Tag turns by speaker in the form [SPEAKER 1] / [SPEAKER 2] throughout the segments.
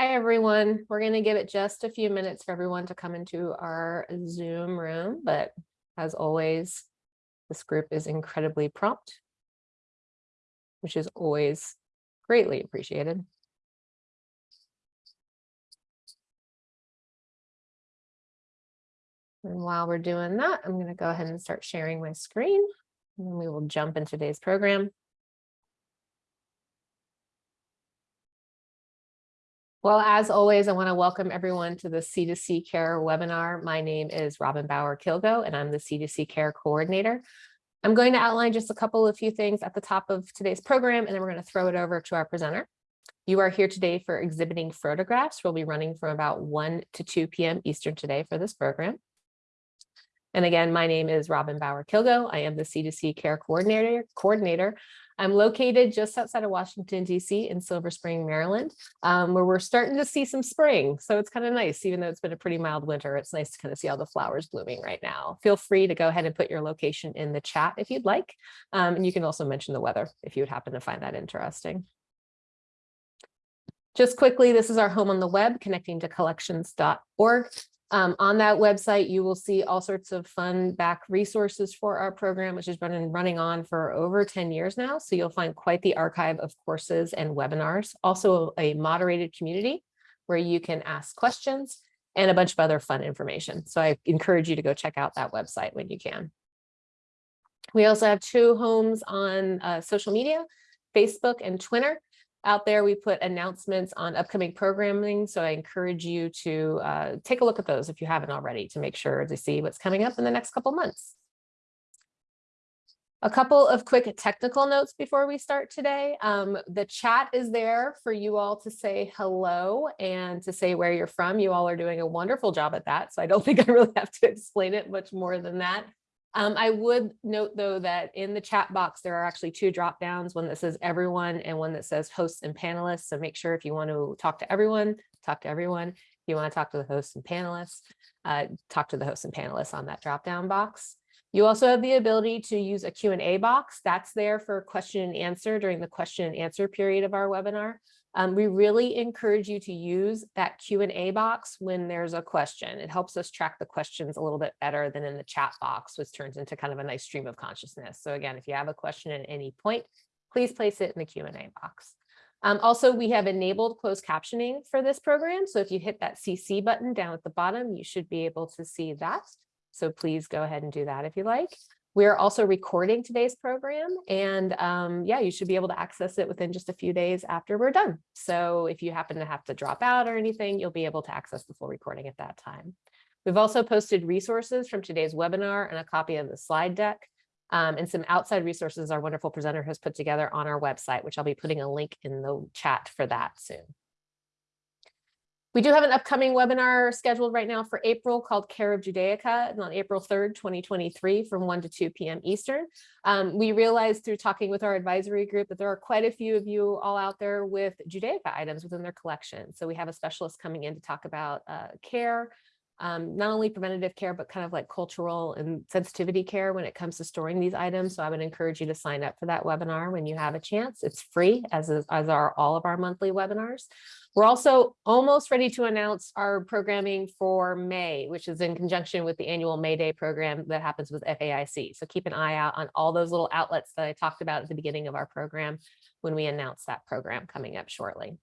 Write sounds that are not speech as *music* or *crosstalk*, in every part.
[SPEAKER 1] Hi, everyone. We're going to give it just a few minutes for everyone to come into our Zoom room, but as always, this group is incredibly prompt, which is always greatly appreciated. And while we're doing that, I'm going to go ahead and start sharing my screen, and then we will jump into today's program. Well, as always, I want to welcome everyone to the C2C Care webinar. My name is Robin Bauer Kilgo, and I'm the C2C Care Coordinator. I'm going to outline just a couple of few things at the top of today's program, and then we're going to throw it over to our presenter. You are here today for exhibiting photographs. We'll be running from about 1 to 2 p.m. Eastern today for this program. And again, my name is Robin Bauer Kilgo. I am the C2C Care Coordinator. coordinator. I'm located just outside of Washington, D.C. in Silver Spring, Maryland, um, where we're starting to see some spring. So it's kind of nice, even though it's been a pretty mild winter, it's nice to kind of see all the flowers blooming right now. Feel free to go ahead and put your location in the chat if you'd like. Um, and you can also mention the weather if you would happen to find that interesting. Just quickly, this is our home on the web, connecting to collections.org. Um, on that website, you will see all sorts of fun back resources for our program, which has been running on for over 10 years now. So you'll find quite the archive of courses and webinars, also a moderated community where you can ask questions and a bunch of other fun information. So I encourage you to go check out that website when you can. We also have two homes on uh, social media, Facebook and Twitter out there, we put announcements on upcoming programming. So I encourage you to uh, take a look at those if you haven't already to make sure to see what's coming up in the next couple months. A couple of quick technical notes before we start today. Um, the chat is there for you all to say hello and to say where you're from. You all are doing a wonderful job at that. So I don't *laughs* think I really have to explain it much more than that. Um, I would note though that in the chat box, there are actually two drop downs, one that says everyone and one that says hosts and panelists. So make sure if you want to talk to everyone, talk to everyone. If you want to talk to the hosts and panelists, uh, talk to the hosts and panelists on that drop down box. You also have the ability to use a Q&A box. That's there for question and answer during the question and answer period of our webinar. Um, we really encourage you to use that Q&A box when there's a question. It helps us track the questions a little bit better than in the chat box, which turns into kind of a nice stream of consciousness. So again, if you have a question at any point, please place it in the Q&A box. Um, also, we have enabled closed captioning for this program. So if you hit that CC button down at the bottom, you should be able to see that. So please go ahead and do that if you like. We're also recording today's program and um, yeah, you should be able to access it within just a few days after we're done. So if you happen to have to drop out or anything, you'll be able to access the full recording at that time. We've also posted resources from today's webinar and a copy of the slide deck um, and some outside resources our wonderful presenter has put together on our website, which I'll be putting a link in the chat for that soon. We do have an upcoming webinar scheduled right now for April called Care of Judaica and on April 3rd, 2023 from 1 to 2 p.m. Eastern. Um, we realized through talking with our advisory group that there are quite a few of you all out there with Judaica items within their collection. So we have a specialist coming in to talk about uh, care, um, not only preventative care, but kind of like cultural and sensitivity care when it comes to storing these items. So I would encourage you to sign up for that webinar when you have a chance. It's free, as, is, as are all of our monthly webinars. We're also almost ready to announce our programming for May, which is in conjunction with the annual May Day program that happens with FAIC. So keep an eye out on all those little outlets that I talked about at the beginning of our program when we announce that program coming up shortly.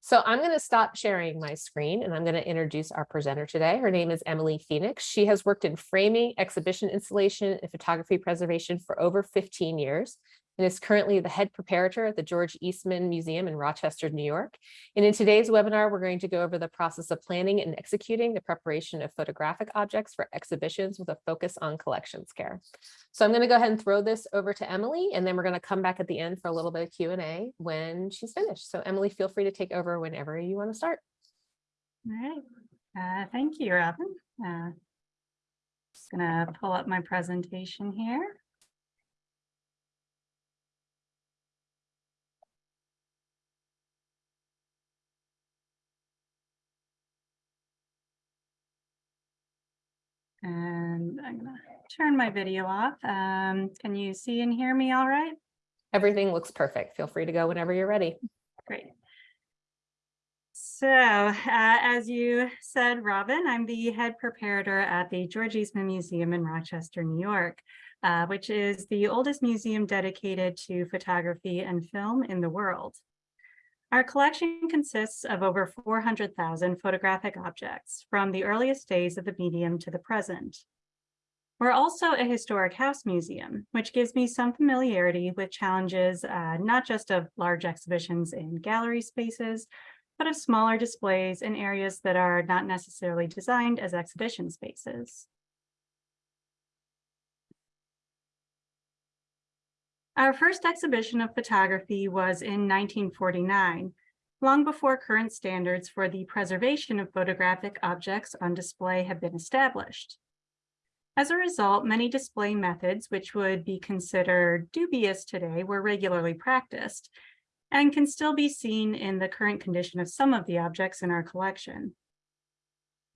[SPEAKER 1] So I'm going to stop sharing my screen and I'm going to introduce our presenter today. Her name is Emily Phoenix. She has worked in framing, exhibition installation, and photography preservation for over 15 years and is currently the head preparator at the George Eastman Museum in Rochester, New York. And in today's webinar, we're going to go over the process of planning and executing the preparation of photographic objects for exhibitions with a focus on collections care. So I'm going to go ahead and throw this over to Emily, and then we're going to come back at the end for a little bit of Q&A when she's finished. So Emily, feel free to take over whenever you want to start.
[SPEAKER 2] All right. Uh, thank you, Robin. Uh, just going to pull up my presentation here. And I'm gonna turn my video off. Um, can you see and hear me all right?
[SPEAKER 1] Everything looks perfect. Feel free to go whenever you're ready.
[SPEAKER 2] Great. So uh, as you said, Robin, I'm the head preparator at the George Eastman Museum in Rochester, New York, uh, which is the oldest museum dedicated to photography and film in the world. Our collection consists of over 400,000 photographic objects from the earliest days of the medium to the present. We're also a historic house museum, which gives me some familiarity with challenges uh, not just of large exhibitions in gallery spaces, but of smaller displays in areas that are not necessarily designed as exhibition spaces. Our first exhibition of photography was in 1949, long before current standards for the preservation of photographic objects on display have been established. As a result, many display methods, which would be considered dubious today, were regularly practiced and can still be seen in the current condition of some of the objects in our collection.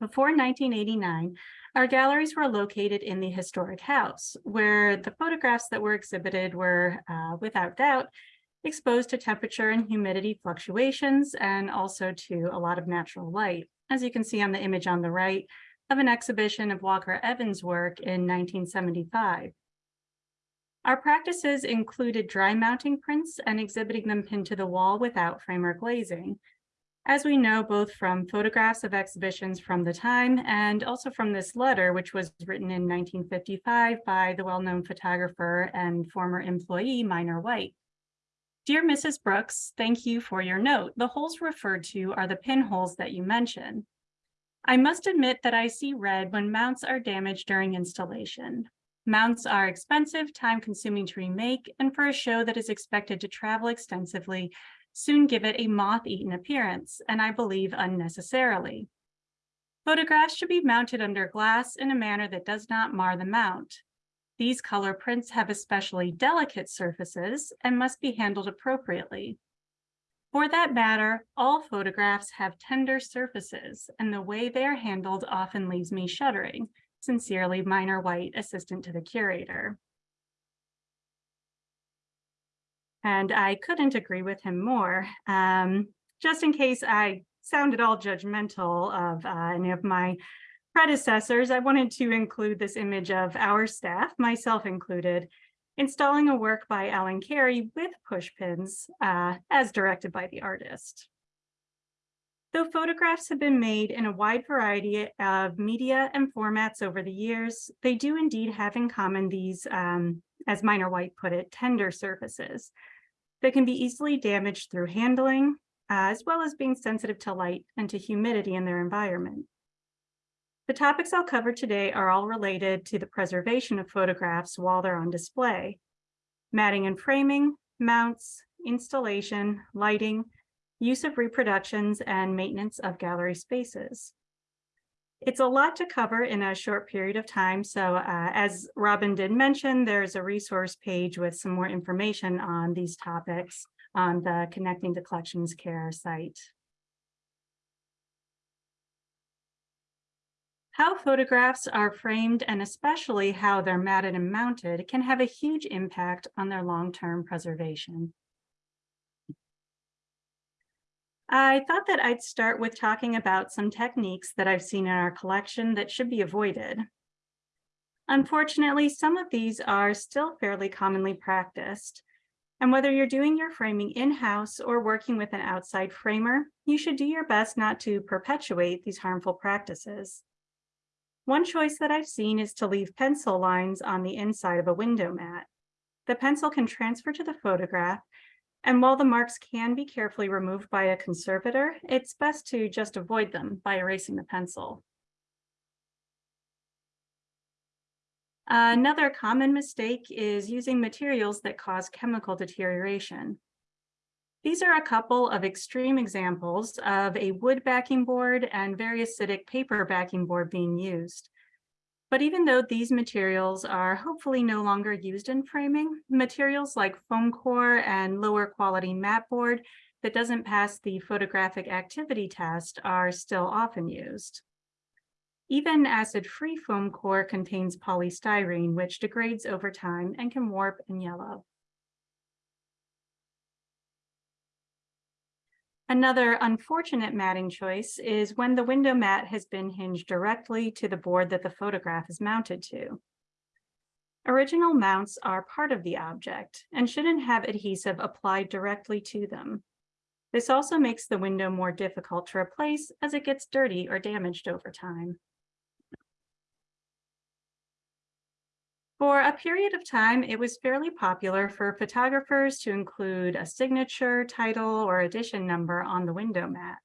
[SPEAKER 2] Before 1989, our galleries were located in the historic house, where the photographs that were exhibited were, uh, without doubt, exposed to temperature and humidity fluctuations and also to a lot of natural light. As you can see on the image on the right, of an exhibition of Walker Evans' work in 1975. Our practices included dry mounting prints and exhibiting them pinned to the wall without frame or glazing. As we know, both from photographs of exhibitions from the time and also from this letter, which was written in 1955 by the well-known photographer and former employee Minor White. Dear Mrs. Brooks, thank you for your note. The holes referred to are the pinholes that you mentioned. I must admit that I see red when mounts are damaged during installation. Mounts are expensive, time consuming to remake, and for a show that is expected to travel extensively, soon give it a moth-eaten appearance, and I believe unnecessarily. Photographs should be mounted under glass in a manner that does not mar the mount. These color prints have especially delicate surfaces and must be handled appropriately. For that matter, all photographs have tender surfaces, and the way they are handled often leaves me shuddering. Sincerely, Minor White, assistant to the curator. And I couldn't agree with him more. Um, just in case I sounded all judgmental of uh, any of my predecessors, I wanted to include this image of our staff, myself included, installing a work by Alan Carey with push pins uh, as directed by the artist. Though photographs have been made in a wide variety of media and formats over the years, they do indeed have in common these, um, as Minor White put it, tender surfaces that can be easily damaged through handling, uh, as well as being sensitive to light and to humidity in their environment. The topics I'll cover today are all related to the preservation of photographs while they're on display. Matting and framing, mounts, installation, lighting, use of reproductions, and maintenance of gallery spaces. It's a lot to cover in a short period of time, so uh, as Robin did mention, there's a resource page with some more information on these topics on the Connecting to Collections Care site. How photographs are framed and especially how they're matted and mounted can have a huge impact on their long-term preservation. I thought that I'd start with talking about some techniques that I've seen in our collection that should be avoided. Unfortunately, some of these are still fairly commonly practiced. And whether you're doing your framing in-house or working with an outside framer, you should do your best not to perpetuate these harmful practices. One choice that I've seen is to leave pencil lines on the inside of a window mat. The pencil can transfer to the photograph, and while the marks can be carefully removed by a conservator, it's best to just avoid them by erasing the pencil. Another common mistake is using materials that cause chemical deterioration. These are a couple of extreme examples of a wood backing board and very acidic paper backing board being used. But even though these materials are hopefully no longer used in framing, materials like foam core and lower quality mat board that doesn't pass the photographic activity test are still often used. Even acid-free foam core contains polystyrene, which degrades over time and can warp and yellow. Another unfortunate matting choice is when the window mat has been hinged directly to the board that the photograph is mounted to. Original mounts are part of the object and shouldn't have adhesive applied directly to them. This also makes the window more difficult to replace as it gets dirty or damaged over time. For a period of time, it was fairly popular for photographers to include a signature, title, or edition number on the window mat.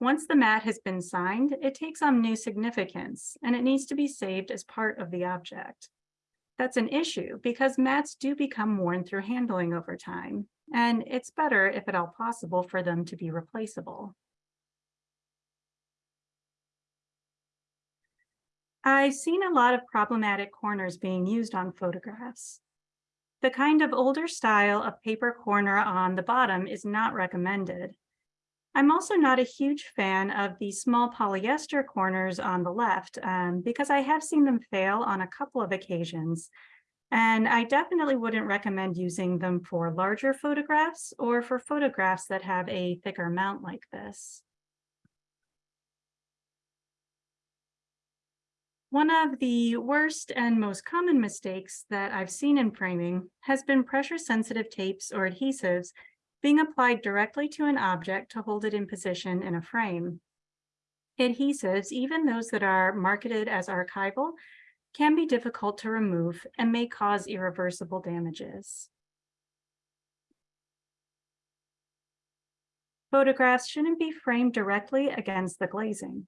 [SPEAKER 2] Once the mat has been signed, it takes on new significance and it needs to be saved as part of the object. That's an issue because mats do become worn through handling over time, and it's better if at all possible for them to be replaceable. I've seen a lot of problematic corners being used on photographs. The kind of older style of paper corner on the bottom is not recommended. I'm also not a huge fan of the small polyester corners on the left um, because I have seen them fail on a couple of occasions. And I definitely wouldn't recommend using them for larger photographs or for photographs that have a thicker mount like this. One of the worst and most common mistakes that I've seen in framing has been pressure sensitive tapes or adhesives being applied directly to an object to hold it in position in a frame. Adhesives, even those that are marketed as archival, can be difficult to remove and may cause irreversible damages. Photographs shouldn't be framed directly against the glazing.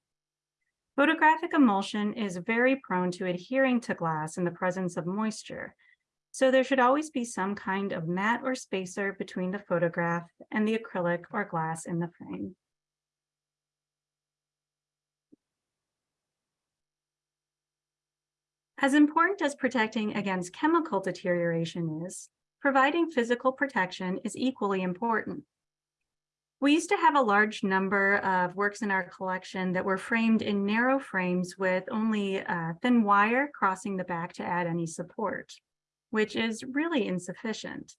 [SPEAKER 2] Photographic emulsion is very prone to adhering to glass in the presence of moisture, so there should always be some kind of mat or spacer between the photograph and the acrylic or glass in the frame. As important as protecting against chemical deterioration is, providing physical protection is equally important. We used to have a large number of works in our collection that were framed in narrow frames with only a thin wire crossing the back to add any support which is really insufficient.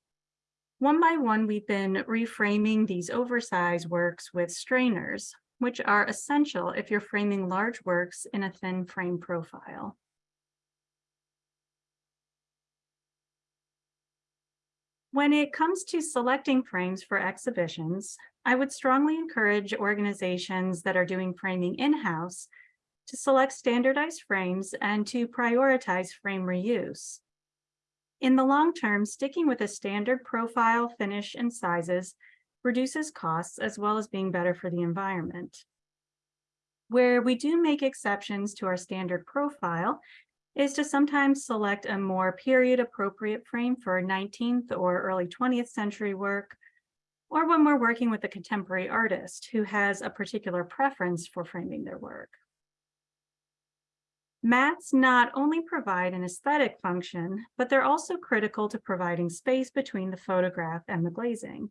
[SPEAKER 2] One by one, we've been reframing these oversized works with strainers, which are essential if you're framing large works in a thin frame profile. When it comes to selecting frames for exhibitions, I would strongly encourage organizations that are doing framing in-house to select standardized frames and to prioritize frame reuse. In the long term, sticking with a standard profile, finish, and sizes reduces costs as well as being better for the environment. Where we do make exceptions to our standard profile is to sometimes select a more period appropriate frame for 19th or early 20th century work, or when we're working with a contemporary artist who has a particular preference for framing their work. Mats not only provide an aesthetic function, but they're also critical to providing space between the photograph and the glazing.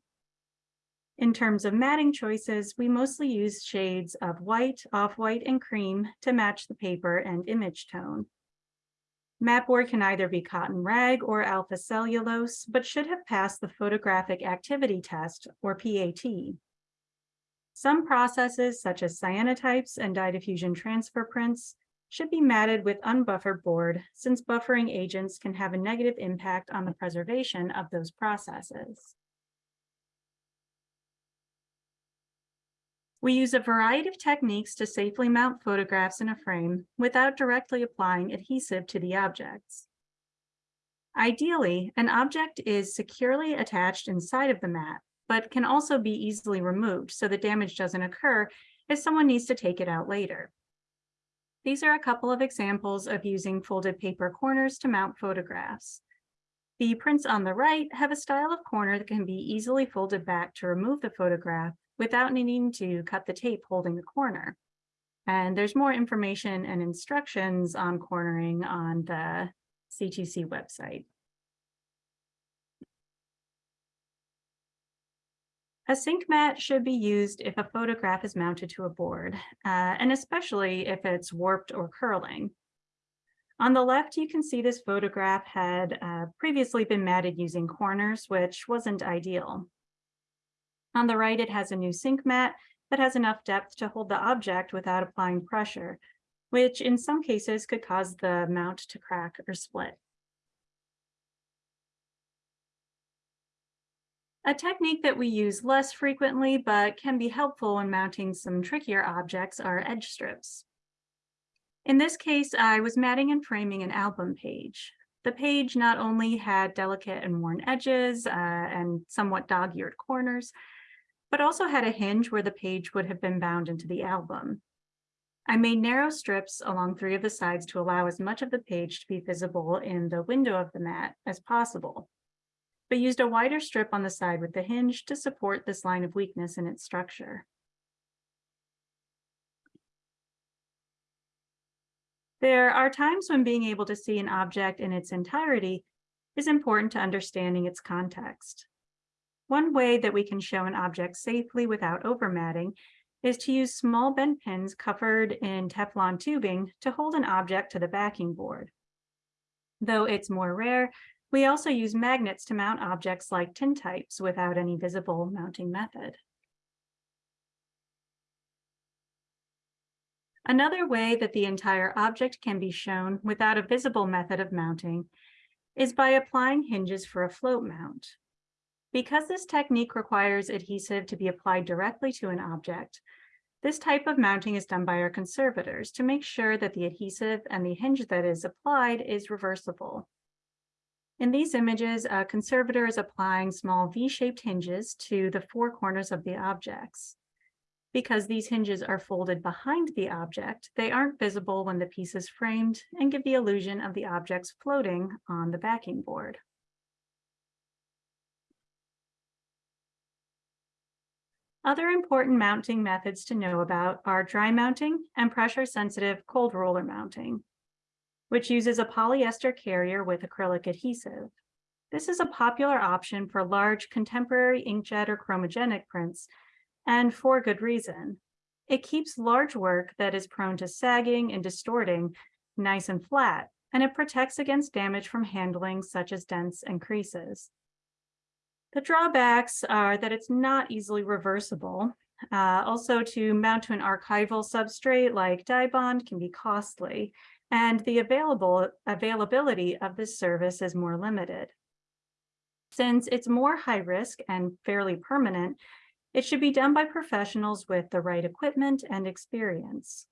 [SPEAKER 2] In terms of matting choices, we mostly use shades of white, off-white, and cream to match the paper and image tone. Mat board can either be cotton rag or alpha cellulose, but should have passed the photographic activity test or PAT. Some processes such as cyanotypes and dye diffusion transfer prints should be matted with unbuffered board since buffering agents can have a negative impact on the preservation of those processes. We use a variety of techniques to safely mount photographs in a frame without directly applying adhesive to the objects. Ideally, an object is securely attached inside of the mat, but can also be easily removed so the damage doesn't occur if someone needs to take it out later. These are a couple of examples of using folded paper corners to mount photographs. The prints on the right have a style of corner that can be easily folded back to remove the photograph without needing to cut the tape holding the corner. And there's more information and instructions on cornering on the C2C website. A sink mat should be used if a photograph is mounted to a board, uh, and especially if it's warped or curling. On the left, you can see this photograph had uh, previously been matted using corners, which wasn't ideal. On the right, it has a new sink mat that has enough depth to hold the object without applying pressure, which in some cases could cause the mount to crack or split. A technique that we use less frequently but can be helpful when mounting some trickier objects are edge strips. In this case, I was matting and framing an album page. The page not only had delicate and worn edges uh, and somewhat dog-eared corners, but also had a hinge where the page would have been bound into the album. I made narrow strips along three of the sides to allow as much of the page to be visible in the window of the mat as possible, but used a wider strip on the side with the hinge to support this line of weakness in its structure. There are times when being able to see an object in its entirety is important to understanding its context. One way that we can show an object safely without overmatting is to use small bend pins covered in Teflon tubing to hold an object to the backing board. Though it's more rare, we also use magnets to mount objects like tintypes without any visible mounting method. Another way that the entire object can be shown without a visible method of mounting is by applying hinges for a float mount. Because this technique requires adhesive to be applied directly to an object, this type of mounting is done by our conservators to make sure that the adhesive and the hinge that is applied is reversible. In these images, a conservator is applying small V-shaped hinges to the four corners of the objects. Because these hinges are folded behind the object, they aren't visible when the piece is framed and give the illusion of the objects floating on the backing board. Other important mounting methods to know about are dry mounting and pressure-sensitive cold roller mounting, which uses a polyester carrier with acrylic adhesive. This is a popular option for large contemporary inkjet or chromogenic prints, and for good reason. It keeps large work that is prone to sagging and distorting nice and flat, and it protects against damage from handling such as dents and creases. The drawbacks are that it's not easily reversible. Uh, also, to mount to an archival substrate like Dibond can be costly, and the available availability of this service is more limited. Since it's more high risk and fairly permanent, it should be done by professionals with the right equipment and experience.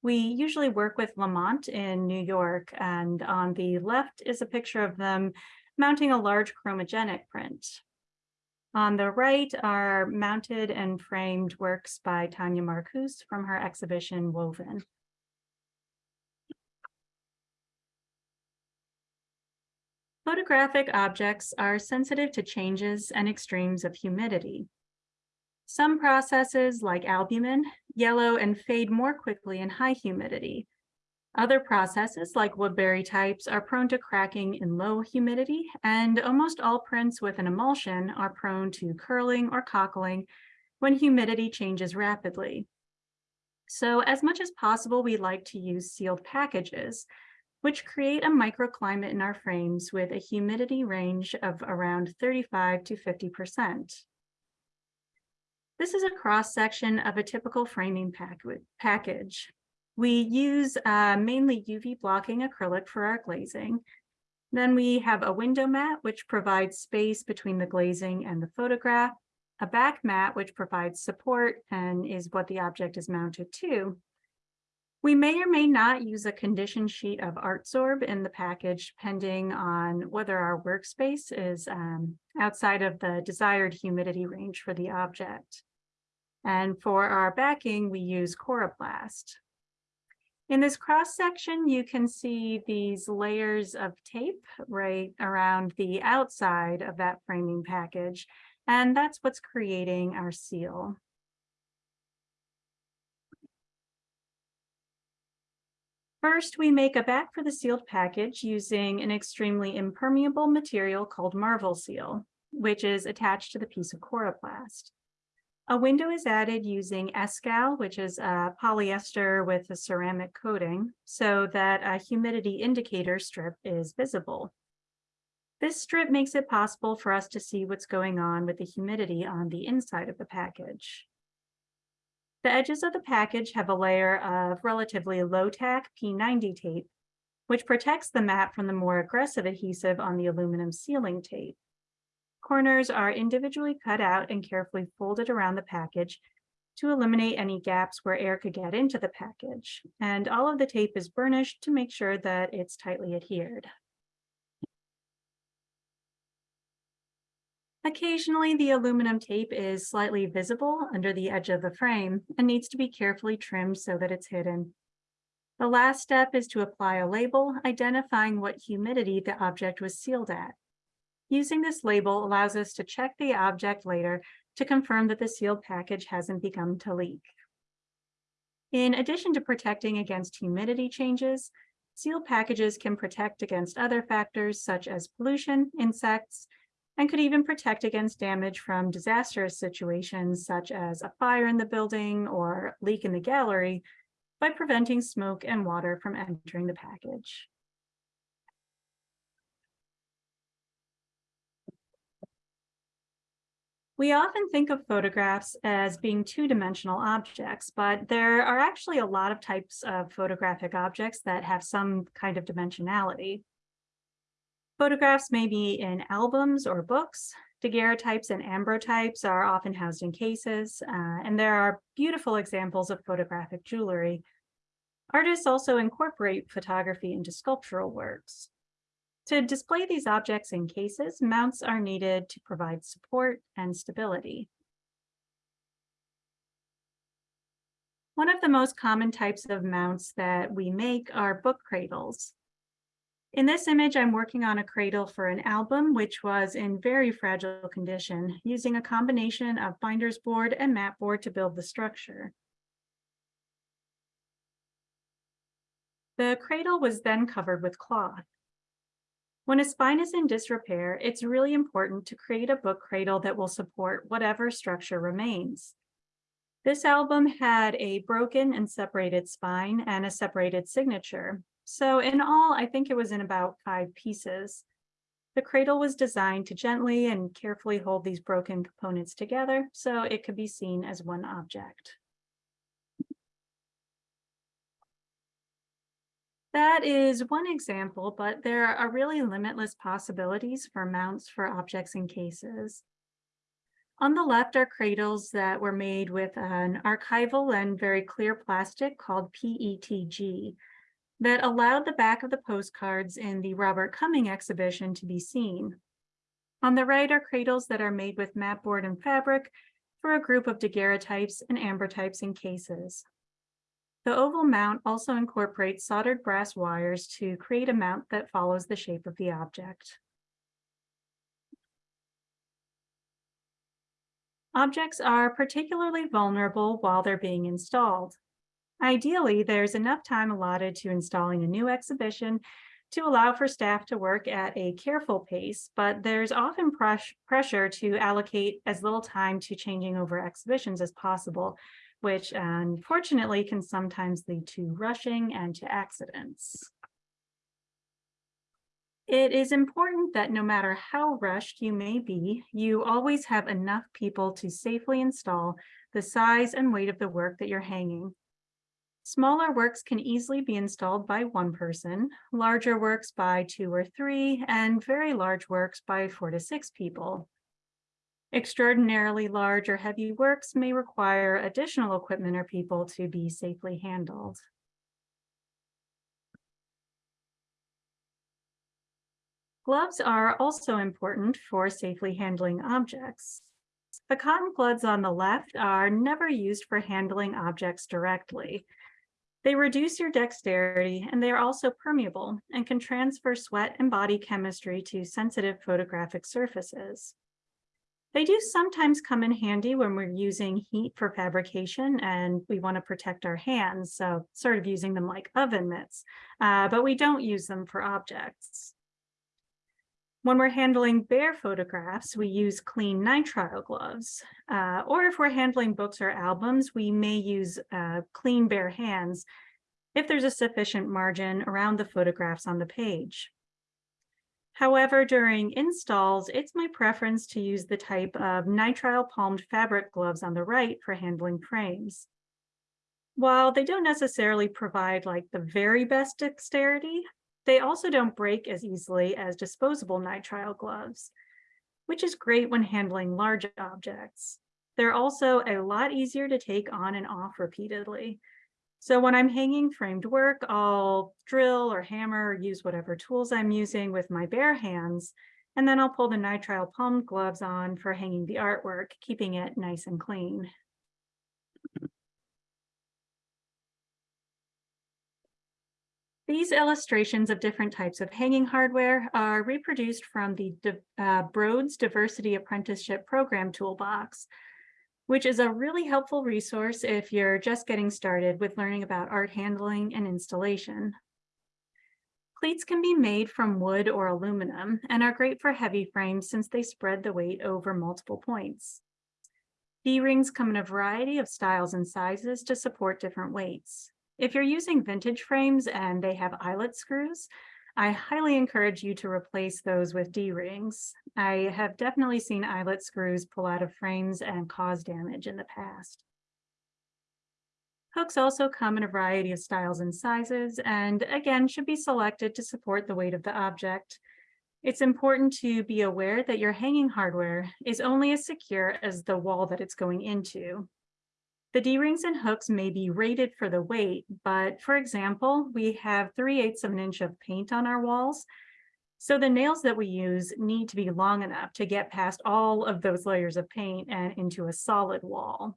[SPEAKER 2] We usually work with Laumont in New York, and on the left is a picture of them mounting a large chromogenic print. On the right are mounted and framed works by Tanya Marcuse from her exhibition Woven. Photographic objects are sensitive to changes and extremes of humidity. Some processes, like albumen, yellow and fade more quickly in high humidity, other processes like Woodbury types are prone to cracking in low humidity and almost all prints with an emulsion are prone to curling or cockling when humidity changes rapidly. So as much as possible, we like to use sealed packages, which create a microclimate in our frames with a humidity range of around 35 to 50%. This is a cross section of a typical framing pack package. We use uh, mainly UV blocking acrylic for our glazing. Then we have a window mat, which provides space between the glazing and the photograph, a back mat, which provides support and is what the object is mounted to. We may or may not use a condition sheet of ArtSorb in the package, depending on whether our workspace is um, outside of the desired humidity range for the object. And for our backing, we use Coroplast. In this cross section, you can see these layers of tape right around the outside of that framing package, and that's what's creating our seal. First, we make a back for the sealed package using an extremely impermeable material called Marvel Seal, which is attached to the piece of Coroplast. A window is added using Escal, which is a polyester with a ceramic coating, so that a humidity indicator strip is visible. This strip makes it possible for us to see what's going on with the humidity on the inside of the package. The edges of the package have a layer of relatively low-tack P90 tape, which protects the mat from the more aggressive adhesive on the aluminum sealing tape. Corners are individually cut out and carefully folded around the package to eliminate any gaps where air could get into the package. And all of the tape is burnished to make sure that it's tightly adhered. Occasionally, the aluminum tape is slightly visible under the edge of the frame and needs to be carefully trimmed so that it's hidden. The last step is to apply a label identifying what humidity the object was sealed at. Using this label allows us to check the object later to confirm that the sealed package hasn't begun to leak. In addition to protecting against humidity changes, sealed packages can protect against other factors such as pollution, insects, and could even protect against damage from disastrous situations such as a fire in the building or leak in the gallery by preventing smoke and water from entering the package. We often think of photographs as being two-dimensional objects, but there are actually a lot of types of photographic objects that have some kind of dimensionality. Photographs may be in albums or books. Daguerreotypes and ambrotypes are often housed in cases, uh, and there are beautiful examples of photographic jewelry. Artists also incorporate photography into sculptural works. To display these objects in cases, mounts are needed to provide support and stability. One of the most common types of mounts that we make are book cradles. In this image, I'm working on a cradle for an album, which was in very fragile condition, using a combination of binder's board and mat board to build the structure. The cradle was then covered with cloth. When a spine is in disrepair, it's really important to create a book cradle that will support whatever structure remains. This album had a broken and separated spine and a separated signature, so in all, I think it was in about five pieces. The cradle was designed to gently and carefully hold these broken components together so it could be seen as one object. That is one example, but there are really limitless possibilities for mounts for objects and cases. On the left are cradles that were made with an archival and very clear plastic called PETG that allowed the back of the postcards in the Robert Cumming exhibition to be seen. On the right are cradles that are made with mat board and fabric for a group of daguerreotypes and ambrotypes in cases. The oval mount also incorporates soldered brass wires to create a mount that follows the shape of the object. Objects are particularly vulnerable while they're being installed. Ideally, there's enough time allotted to installing a new exhibition to allow for staff to work at a careful pace, but there's often pres pressure to allocate as little time to changing over exhibitions as possible, which unfortunately can sometimes lead to rushing and to accidents. It is important that no matter how rushed you may be, you always have enough people to safely install the size and weight of the work that you're hanging. Smaller works can easily be installed by one person, larger works by two or three, and very large works by four to six people. Extraordinarily large or heavy works may require additional equipment or people to be safely handled. Gloves are also important for safely handling objects. The cotton gloves on the left are never used for handling objects directly. They reduce your dexterity and they are also permeable and can transfer sweat and body chemistry to sensitive photographic surfaces. They do sometimes come in handy when we're using heat for fabrication and we want to protect our hands, so sort of using them like oven mitts, uh, but we don't use them for objects. When we're handling bare photographs, we use clean nitrile gloves. Uh, or if we're handling books or albums, we may use uh, clean bare hands if there's a sufficient margin around the photographs on the page. However, during installs, it's my preference to use the type of nitrile palmed fabric gloves on the right for handling frames. While they don't necessarily provide like the very best dexterity, they also don't break as easily as disposable nitrile gloves, which is great when handling large objects. They're also a lot easier to take on and off repeatedly. So when I'm hanging framed work, I'll drill or hammer or use whatever tools I'm using with my bare hands, and then I'll pull the nitrile palm gloves on for hanging the artwork, keeping it nice and clean. These illustrations of different types of hanging hardware are reproduced from the uh, Broads Diversity Apprenticeship Program Toolbox, which is a really helpful resource if you're just getting started with learning about art handling and installation. Cleats can be made from wood or aluminum and are great for heavy frames since they spread the weight over multiple points. D-rings come in a variety of styles and sizes to support different weights. If you're using vintage frames and they have eyelet screws, I highly encourage you to replace those with D-rings. I have definitely seen eyelet screws pull out of frames and cause damage in the past. Hooks also come in a variety of styles and sizes, and again, should be selected to support the weight of the object. It's important to be aware that your hanging hardware is only as secure as the wall that it's going into. The D-rings and hooks may be rated for the weight, but for example, we have 3 eighths of an inch of paint on our walls. So the nails that we use need to be long enough to get past all of those layers of paint and into a solid wall.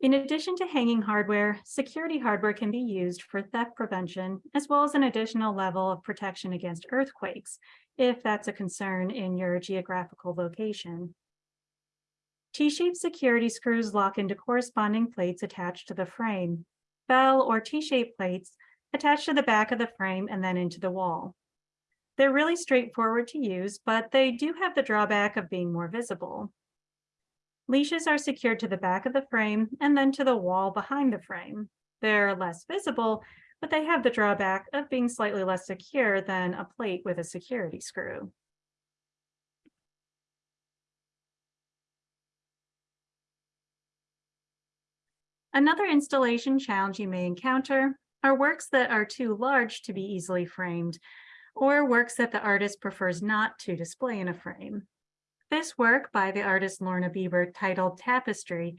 [SPEAKER 2] In addition to hanging hardware, security hardware can be used for theft prevention, as well as an additional level of protection against earthquakes, if that's a concern in your geographical location. T-shaped security screws lock into corresponding plates attached to the frame. Bell or T-shaped plates attached to the back of the frame and then into the wall. They're really straightforward to use, but they do have the drawback of being more visible. Leashes are secured to the back of the frame and then to the wall behind the frame. They're less visible, but they have the drawback of being slightly less secure than a plate with a security screw. Another installation challenge you may encounter are works that are too large to be easily framed, or works that the artist prefers not to display in a frame. This work by the artist Lorna Bieber titled Tapestry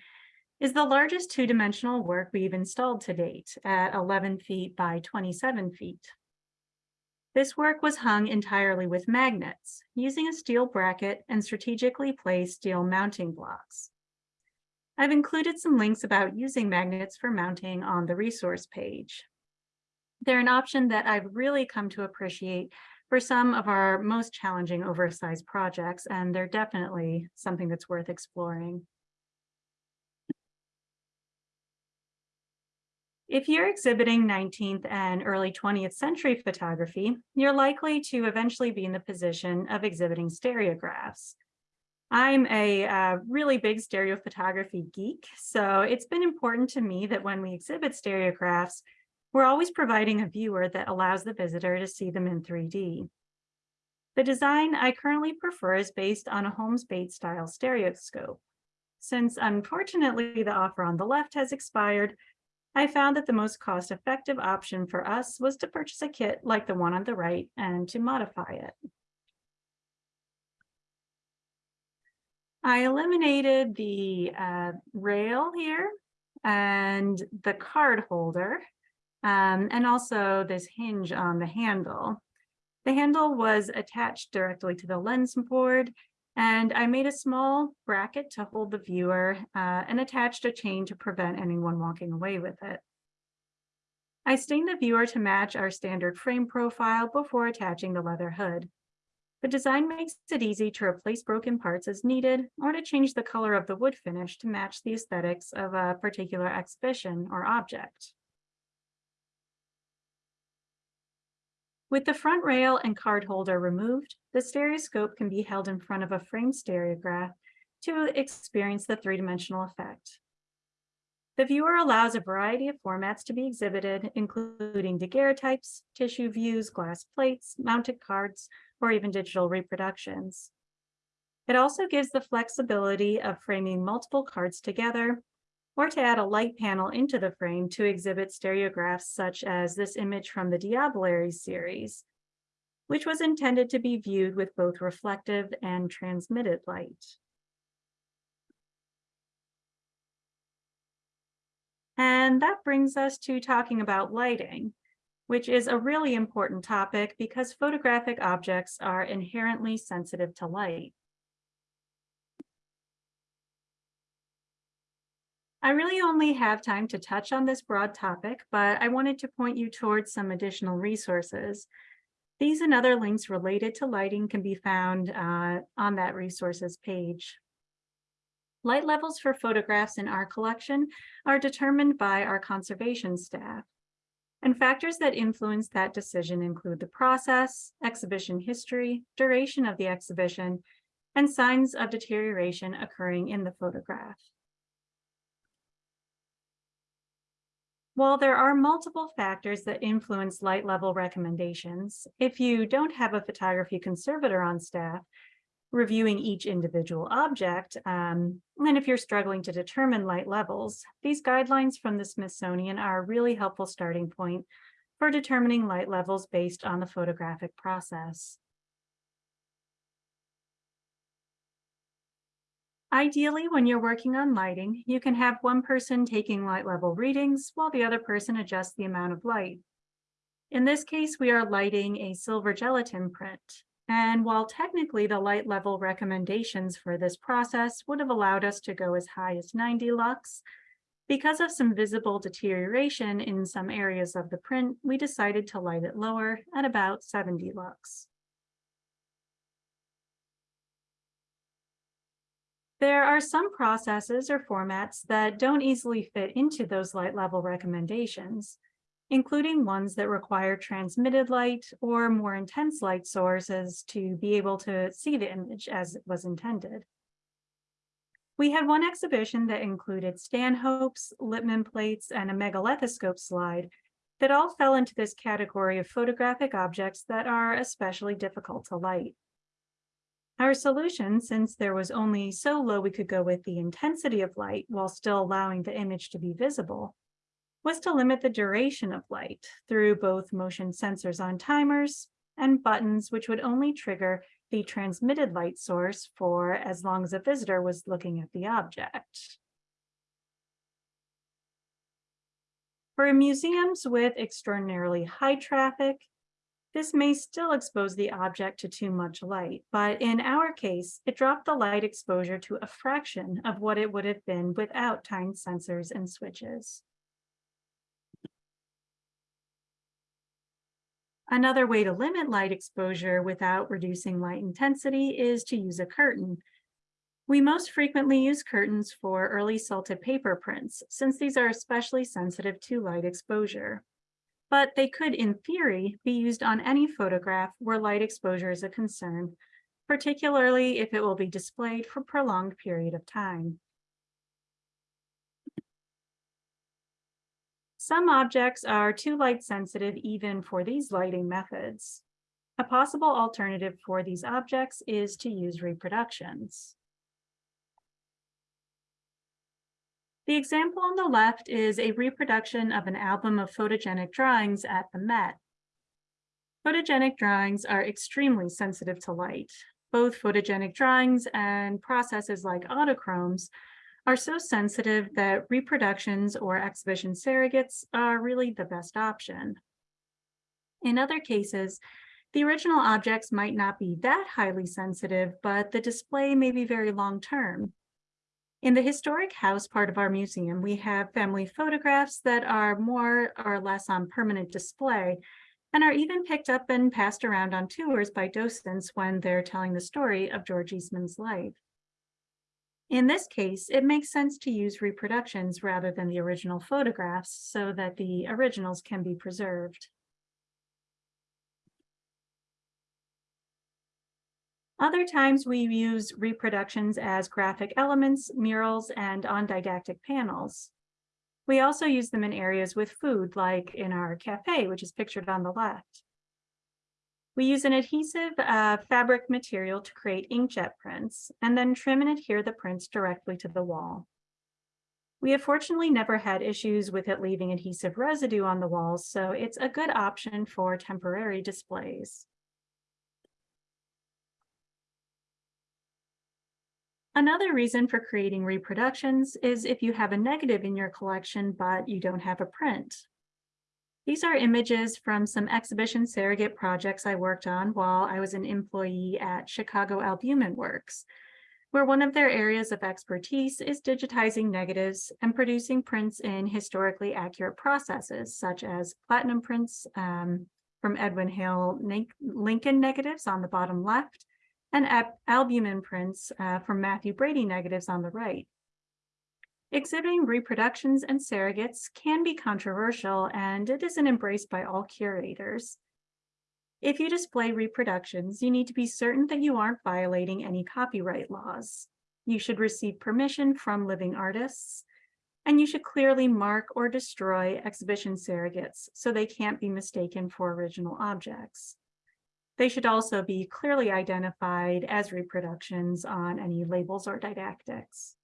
[SPEAKER 2] is the largest two-dimensional work we've installed to date at 11 feet by 27 feet. This work was hung entirely with magnets, using a steel bracket and strategically placed steel mounting blocks. I've included some links about using magnets for mounting on the resource page. They're an option that I've really come to appreciate for some of our most challenging oversized projects, and they're definitely something that's worth exploring. If you're exhibiting 19th and early 20th century photography, you're likely to eventually be in the position of exhibiting stereographs. I'm a uh, really big stereophotography geek, so it's been important to me that when we exhibit stereographs, we're always providing a viewer that allows the visitor to see them in 3D. The design I currently prefer is based on a Holmes Bates style stereoscope. Since unfortunately the offer on the left has expired, I found that the most cost-effective option for us was to purchase a kit like the one on the right and to modify it. I eliminated the uh, rail here and the card holder um, and also this hinge on the handle. The handle was attached directly to the lens board and I made a small bracket to hold the viewer uh, and attached a chain to prevent anyone walking away with it. I stained the viewer to match our standard frame profile before attaching the leather hood. The design makes it easy to replace broken parts as needed or to change the color of the wood finish to match the aesthetics of a particular exhibition or object. With the front rail and card holder removed, the stereoscope can be held in front of a framed stereograph to experience the three-dimensional effect. The viewer allows a variety of formats to be exhibited, including daguerreotypes, tissue views, glass plates, mounted cards, or even digital reproductions. It also gives the flexibility of framing multiple cards together or to add a light panel into the frame to exhibit stereographs such as this image from the Diableries series, which was intended to be viewed with both reflective and transmitted light. And that brings us to talking about lighting, which is a really important topic because photographic objects are inherently sensitive to light. I really only have time to touch on this broad topic, but I wanted to point you towards some additional resources. These and other links related to lighting can be found uh, on that resources page. Light levels for photographs in our collection are determined by our conservation staff. And factors that influence that decision include the process, exhibition history, duration of the exhibition, and signs of deterioration occurring in the photograph. While there are multiple factors that influence light level recommendations, if you don't have a photography conservator on staff reviewing each individual object, um, and if you're struggling to determine light levels, these guidelines from the Smithsonian are a really helpful starting point for determining light levels based on the photographic process. Ideally, when you're working on lighting, you can have one person taking light level readings while the other person adjusts the amount of light. In this case, we are lighting a silver gelatin print. And while technically the light level recommendations for this process would have allowed us to go as high as 90 lux, because of some visible deterioration in some areas of the print, we decided to light it lower at about 70 lux. There are some processes or formats that don't easily fit into those light level recommendations, including ones that require transmitted light or more intense light sources to be able to see the image as it was intended. We had one exhibition that included stanhopes, Lippmann plates, and a megalethoscope slide that all fell into this category of photographic objects that are especially difficult to light. Our solution, since there was only so low we could go with the intensity of light while still allowing the image to be visible, was to limit the duration of light through both motion sensors on timers and buttons, which would only trigger the transmitted light source for as long as a visitor was looking at the object. For museums with extraordinarily high traffic, this may still expose the object to too much light, but in our case, it dropped the light exposure to a fraction of what it would have been without time sensors and switches. Another way to limit light exposure without reducing light intensity is to use a curtain. We most frequently use curtains for early salted paper prints, since these are especially sensitive to light exposure but they could, in theory, be used on any photograph where light exposure is a concern, particularly if it will be displayed for a prolonged period of time. Some objects are too light sensitive even for these lighting methods. A possible alternative for these objects is to use reproductions. The example on the left is a reproduction of an album of photogenic drawings at the Met. Photogenic drawings are extremely sensitive to light. Both photogenic drawings and processes like autochromes are so sensitive that reproductions or exhibition surrogates are really the best option. In other cases, the original objects might not be that highly sensitive, but the display may be very long-term, in the historic house part of our museum, we have family photographs that are more or less on permanent display and are even picked up and passed around on tours by docents when they're telling the story of George Eastman's life. In this case, it makes sense to use reproductions rather than the original photographs so that the originals can be preserved. Other times we use reproductions as graphic elements, murals, and on didactic panels. We also use them in areas with food, like in our cafe, which is pictured on the left. We use an adhesive uh, fabric material to create inkjet prints and then trim and adhere the prints directly to the wall. We have fortunately never had issues with it leaving adhesive residue on the walls, so it's a good option for temporary displays. Another reason for creating reproductions is if you have a negative in your collection, but you don't have a print. These are images from some exhibition surrogate projects I worked on while I was an employee at Chicago Albumen Works, where one of their areas of expertise is digitizing negatives and producing prints in historically accurate processes, such as platinum prints um, from Edwin Hale Lincoln negatives on the bottom left, and albumen prints uh, from Mathew Brady negatives on the right. Exhibiting reproductions and surrogates can be controversial and it isn't embraced by all curators. If you display reproductions, you need to be certain that you aren't violating any copyright laws. You should receive permission from living artists, and you should clearly mark or destroy exhibition surrogates so they can't be mistaken for original objects. They should also be clearly identified as reproductions on any labels or didactics.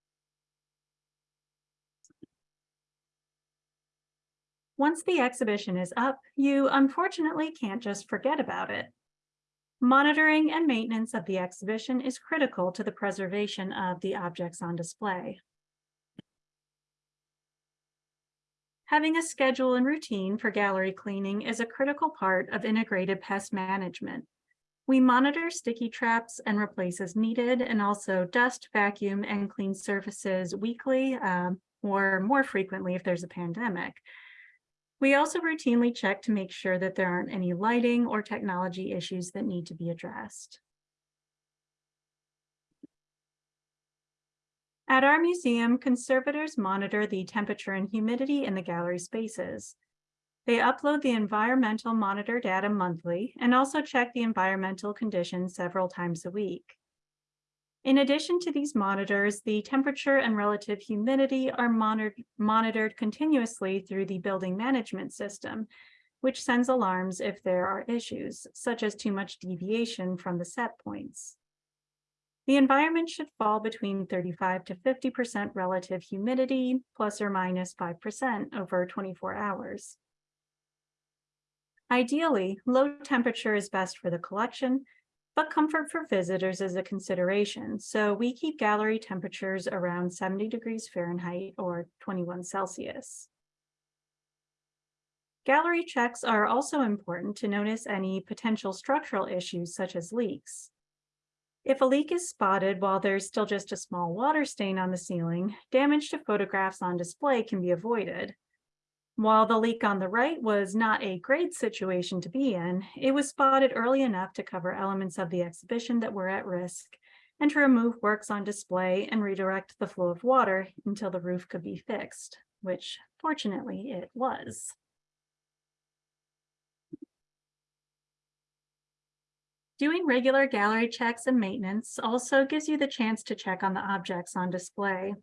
[SPEAKER 2] Once the exhibition is up, you unfortunately can't just forget about it. Monitoring and maintenance of the exhibition is critical to the preservation of the objects on display. Having a schedule and routine for gallery cleaning is a critical part of integrated pest management. We monitor sticky traps and replace as needed, and also dust, vacuum, and clean surfaces weekly um, or more frequently if there's a pandemic. We also routinely check to make sure that there aren't any lighting or technology issues that need to be addressed. At our museum, conservators monitor the temperature and humidity in the gallery spaces. They upload the environmental monitor data monthly and also check the environmental conditions several times a week. In addition to these monitors, the temperature and relative humidity are monitored, monitored continuously through the building management system, which sends alarms if there are issues, such as too much deviation from the set points. The environment should fall between 35 to 50% relative humidity, plus or minus 5% over 24 hours. Ideally, low temperature is best for the collection, but comfort for visitors is a consideration. So we keep gallery temperatures around 70 degrees Fahrenheit or 21 Celsius. Gallery checks are also important to notice any potential structural issues such as leaks. If a leak is spotted while there's still just a small water stain on the ceiling, damage to photographs on display can be avoided. While the leak on the right was not a great situation to be in, it was spotted early enough to cover elements of the exhibition that were at risk and to remove works on display and redirect the flow of water until the roof could be fixed, which fortunately it was. Doing regular gallery checks and maintenance also gives you the chance to check on the objects on display.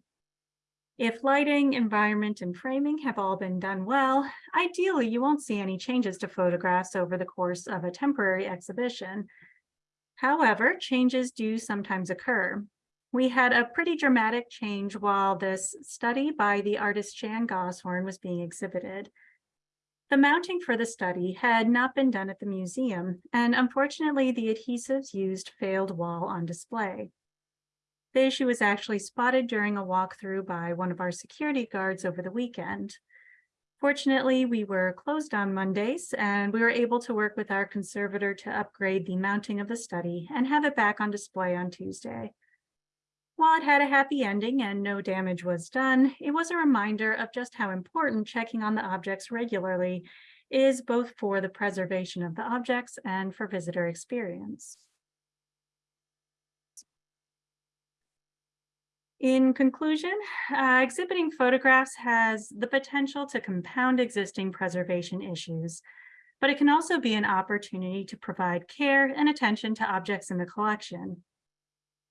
[SPEAKER 2] If lighting, environment, and framing have all been done well, ideally you won't see any changes to photographs over the course of a temporary exhibition. However, changes do sometimes occur. We had a pretty dramatic change while this study by the artist Shan Goshorn was being exhibited. The mounting for the study had not been done at the museum, and unfortunately the adhesives used failed while on display. The issue was actually spotted during a walkthrough by one of our security guards over the weekend. Fortunately, we were closed on Mondays and we were able to work with our conservator to upgrade the mounting of the study and have it back on display on Tuesday. While it had a happy ending and no damage was done, it was a reminder of just how important checking on the objects regularly is both for the preservation of the objects and for visitor experience. In conclusion, uh, exhibiting photographs has the potential to compound existing preservation issues, but it can also be an opportunity to provide care and attention to objects in the collection.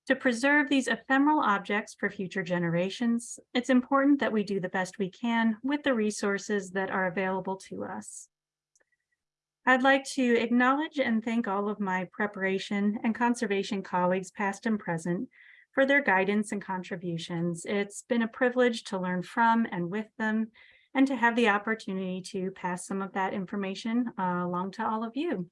[SPEAKER 2] To preserve these ephemeral objects for future generations, it's important that we do the best we can with the resources that are available to us. I'd like to acknowledge and thank all of my preparation and conservation colleagues, past and present, for their guidance and contributions. It's been a privilege to learn from and with them and to have the opportunity to pass some of that information uh, along to all of you.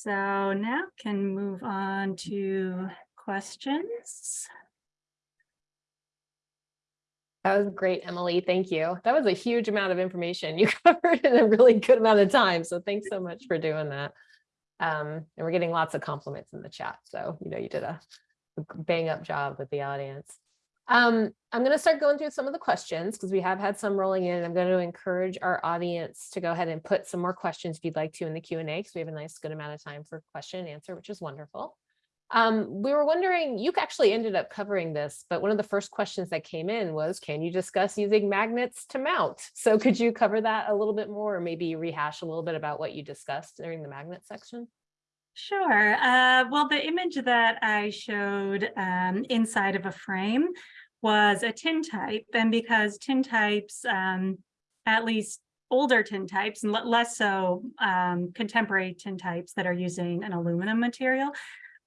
[SPEAKER 2] So now can move on to questions.
[SPEAKER 1] That was great, Emily. Thank you. That was a huge amount of information *laughs* you covered in a really good amount of time. So thanks so much for doing that. Um, and we're getting lots of compliments in the chat. So, you know, you did a bang up job with the audience. Um, I'm going to start going through some of the questions because we have had some rolling in. I'm going to encourage our audience to go ahead and put some more questions if you'd like to in the Q&A because we have a nice good amount of time for question and answer, which is wonderful. Um, we were wondering, you actually ended up covering this, but one of the first questions that came in was, can you discuss using magnets to mount? So could you cover that a little bit more or maybe rehash a little bit about what you discussed during the magnet section?
[SPEAKER 2] Sure. Uh, well, the image that I showed um, inside of a frame was a tin type. And because tin types, um, at least older tin types and less so um, contemporary tin types that are using an aluminum material,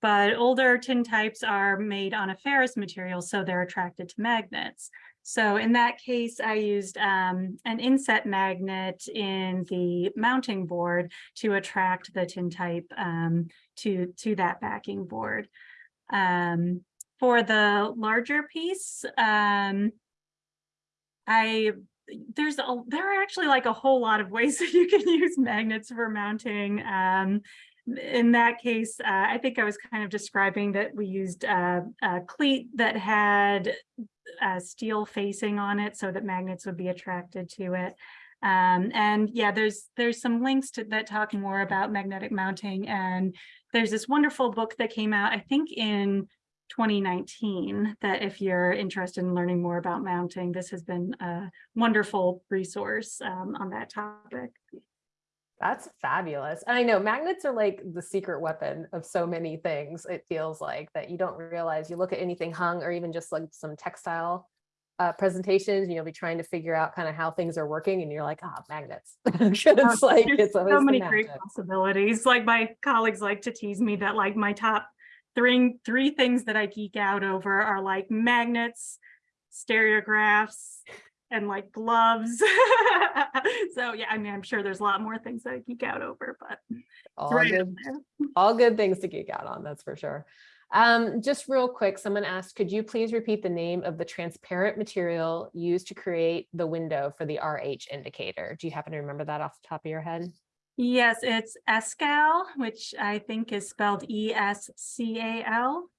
[SPEAKER 2] but older tin types are made on a ferrous material, so they're attracted to magnets. So in that case, I used um, an inset magnet in the mounting board to attract the tin type um, to, to that backing board. Um, for the larger piece, um, I there's a there are actually like a whole lot of ways *laughs* that you can use magnets for mounting. Um, in that case, uh, I think I was kind of describing that we used uh, a cleat that had a steel facing on it so that magnets would be attracted to it. Um, and yeah, there's there's some links to that talk more about magnetic mounting. And there's this wonderful book that came out, I think in 2019, that if you're interested in learning more about mounting, this has been a wonderful resource um, on that topic.
[SPEAKER 1] That's fabulous. And I know magnets are like the secret weapon of so many things. It feels like that you don't realize you look at anything hung or even just like some textile uh, presentations, and you'll be trying to figure out kind of how things are working and you're like, ah, oh, magnets. *laughs* it's like,
[SPEAKER 2] it's so many great possibilities. Like my colleagues like to tease me that like my top three, three things that I geek out over are like magnets, stereographs, and like gloves. *laughs* so yeah, I mean, I'm sure there's a lot more things that I geek out over, but
[SPEAKER 1] all right good, all good things to geek out on, that's for sure. Um, just real quick, someone asked, could you please repeat the name of the transparent material used to create the window for the RH indicator? Do you happen to remember that off the top of your head?
[SPEAKER 2] Yes, it's Escal, which I think is spelled E-S-C-A-L.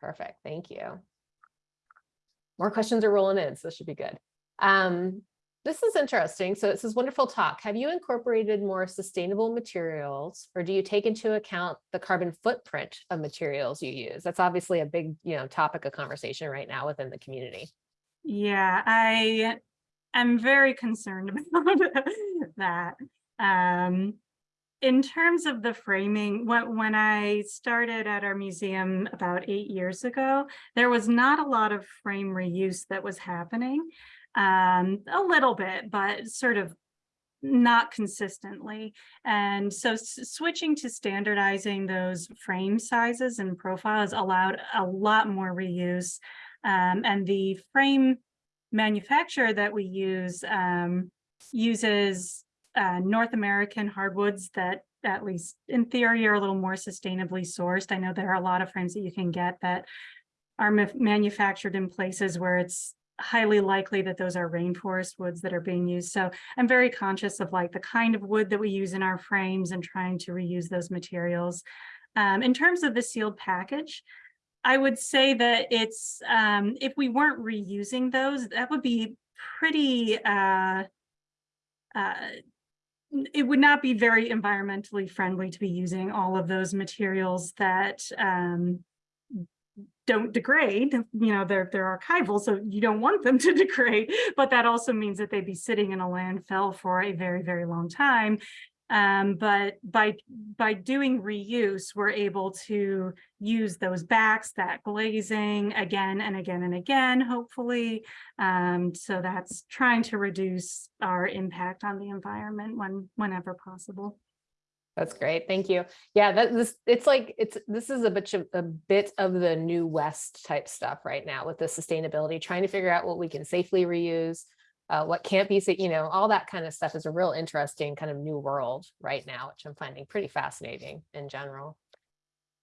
[SPEAKER 1] Perfect, thank you more questions are rolling in, so this should be good. Um, this is interesting. So it says wonderful talk. Have you incorporated more sustainable materials or do you take into account the carbon footprint of materials you use? That's obviously a big, you know, topic of conversation right now within the community.
[SPEAKER 2] Yeah, I am very concerned *laughs* about that. Um, in terms of the framing, when, when I started at our museum about eight years ago, there was not a lot of frame reuse that was happening. Um, a little bit, but sort of not consistently. And so switching to standardizing those frame sizes and profiles allowed a lot more reuse. Um, and the frame manufacturer that we use um, uses uh, North American hardwoods that at least in theory are a little more sustainably sourced. I know there are a lot of frames that you can get that are manufactured in places where it's highly likely that those are rainforest woods that are being used. So I'm very conscious of like the kind of wood that we use in our frames and trying to reuse those materials. Um, in terms of the sealed package, I would say that it's, um, if we weren't reusing those, that would be pretty uh, uh, it would not be very environmentally friendly to be using all of those materials that um, don't degrade. You know, they're, they're archival, so you don't want them *laughs* to degrade, but that also means that they'd be sitting in a landfill for a very, very long time. Um, but by, by doing reuse, we're able to use those backs, that glazing again and again and again, hopefully. Um, so that's trying to reduce our impact on the environment when, whenever possible.
[SPEAKER 1] That's great. Thank you. Yeah, that this, it's like, it's, this is a bit of, a bit of the new west type stuff right now with the sustainability, trying to figure out what we can safely reuse, uh, what can't be, you know, all that kind of stuff is a real interesting kind of new world right now, which I'm finding pretty fascinating in general.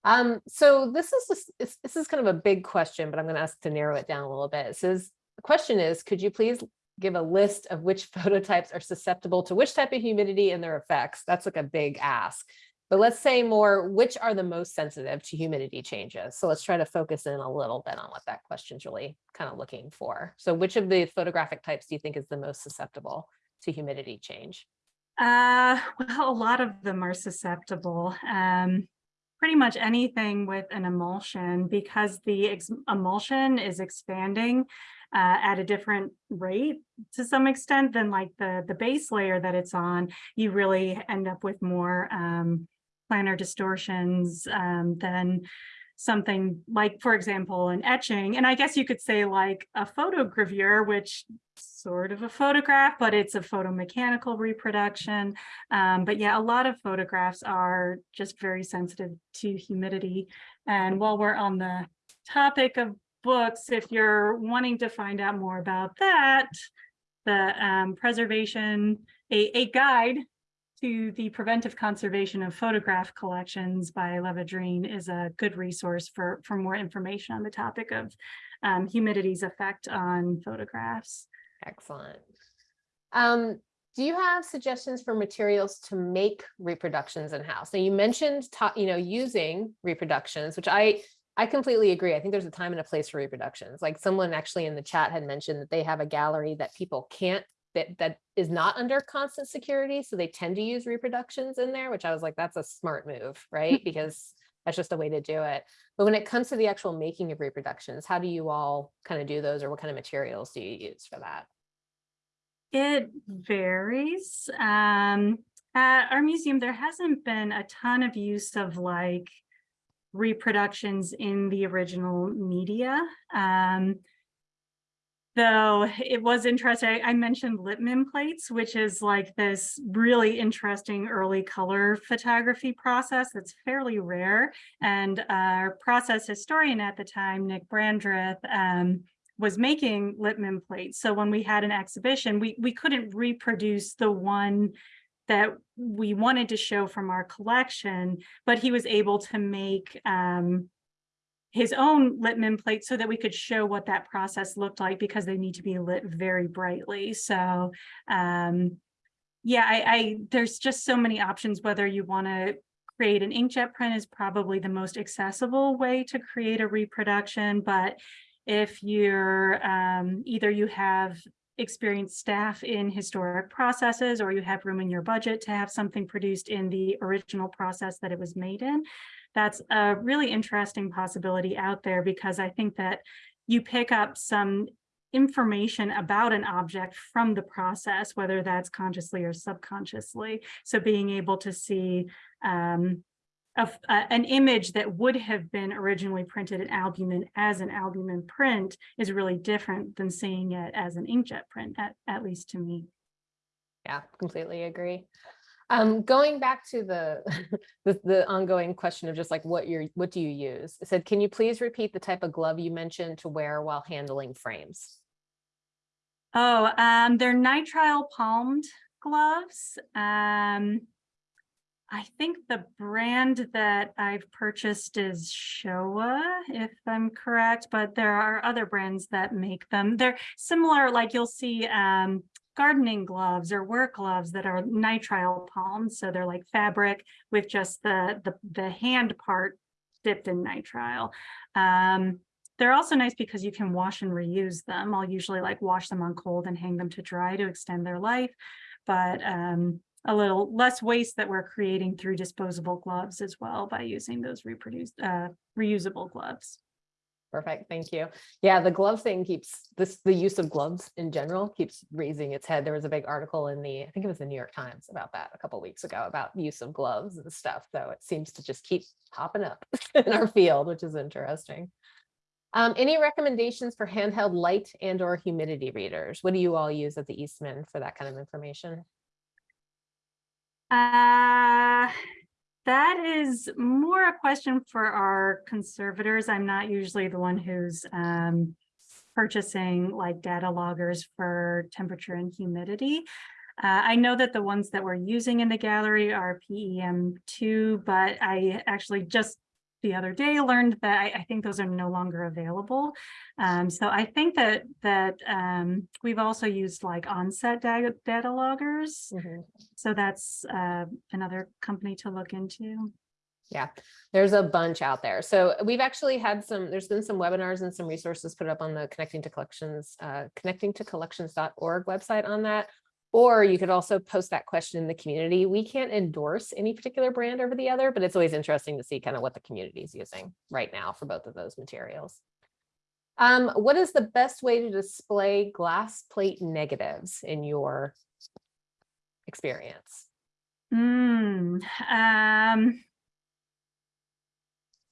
[SPEAKER 1] Um, so this is, just- this is kind of a big question, but I'm going to ask to narrow it down a little bit. It says, the question is, could you please give a list of which *laughs* phototypes are susceptible to which type of humidity and their effects. That's like a big ask. But let's say more, which are the most sensitive to humidity changes? So let's try to focus in a little bit on what that question's really kind of looking for. So which of the photographic types do you think is the most susceptible to humidity change?
[SPEAKER 2] Uh, *laughs* well, a lot of them are susceptible. Um, pretty much anything with an emulsion because the emulsion is expanding uh, at a different rate to some extent than like the the base layer that it's on. You really end up with more um, planar distortions um, than something like, for example, an etching. And I guess you could say like a photogravure, which sort of a photograph, but it's a photomechanical reproduction. Um, but yeah, a lot of photographs are just very sensitive to humidity. And while we're on the topic of books, if you're wanting to find out more about that, the um, preservation, a, a guide to the preventive conservation of photograph collections by Lavédrine is a good resource for, for more information on the topic of um, humidity's effect on photographs.
[SPEAKER 1] Excellent. Um, do you have suggestions for materials to make reproductions in-house? Now you mentioned, you know, using reproductions, which I, I completely agree. I think there's a time and a place for reproductions. Like someone actually in the chat had mentioned that they have a gallery that people can't, that, that is not under constant security. So they tend to use reproductions in there, which I was like, that's a smart move, right? *laughs* Because that's just a way to do it. But when it comes to the actual making of reproductions, how do you all kind of do those or what kind of materials do you use for that?
[SPEAKER 2] It varies. Um, at our museum, there hasn't been a ton of use of like reproductions in the original media. Um, though it was interesting, I- mentioned Lippmann plates, which is like this really interesting early color photography process that's fairly rare. And our process historian at the time, Nick Brandreth, um, was making Lippmann plates. So when we had an exhibition, we, we couldn't reproduce the one that we wanted to show from our collection, but he was able to make um, his own Lippmann plate so that we could show what that process looked like because they need to be lit very brightly. So um, yeah, I, I there's just so many options, whether you want to create an inkjet print is probably the most accessible way to create a reproduction, but if you're um, either you have experienced staff in historic processes or you have room in your budget to have something produced in the original process that it was made in, that's a really interesting possibility out there because I think that you pick up some information about an object from the process, whether that's consciously or subconsciously. So being able to see um, of uh, an image that would have been originally printed in albumen as an albumen print is really different than seeing it as an inkjet print, at, at least to me.
[SPEAKER 1] Yeah, completely agree. Um, going back to the, *laughs* the, the ongoing question of just like what you're, what do you use? It said, can you please repeat the type of glove you mentioned to wear while handling frames?
[SPEAKER 2] Oh, um, they're nitrile palmed gloves. Um, I think the brand that I've purchased is Showa, if I'm correct, but there are other brands that make them. They're similar, like you'll see um, gardening gloves or work gloves that are nitrile palms. So they're like fabric with just the, the, the hand part dipped in nitrile. Um, they're also nice because you can wash and reuse them. I'll usually like wash them on cold and hang them to dry to extend their life. But um, a little less waste that we're creating through disposable gloves as well by using those reproduced uh, reusable gloves.
[SPEAKER 1] Perfect, thank you. Yeah, the glove thing keeps, this, the use of gloves in general keeps raising its head. There was a big article in the, I think it was the New York Times about that a couple weeks ago about use of gloves and stuff. So it seems to just keep popping up *laughs* in our field, which is interesting. Um, any recommendations for handheld light and or humidity readers? What do you all use at the Eastman for that kind of information?
[SPEAKER 2] Uh, that is more a question for our conservators. I'm not usually the one who's um purchasing like data loggers for temperature and humidity. Uh, I know that the ones that we're using in the gallery are PEM two, but I actually just the other day learned that I, I think those are no longer available. Um, so I think that that um, we've also used like Onset data, data loggers.
[SPEAKER 1] Mhm.
[SPEAKER 2] So that's uh, another company to look into.
[SPEAKER 1] Yeah, there's a bunch out there. So we've actually had some, there's been some webinars and some resources put up on the Connecting to Collections, uh, connecting to collections.org website on that. Or you could also post that question in the community. We can't endorse any particular brand over the other, but it's always interesting to see kind of what the community is using right now for both of those materials. Um, what is the best way to display glass plate negatives in your experience?
[SPEAKER 2] Hmm, um.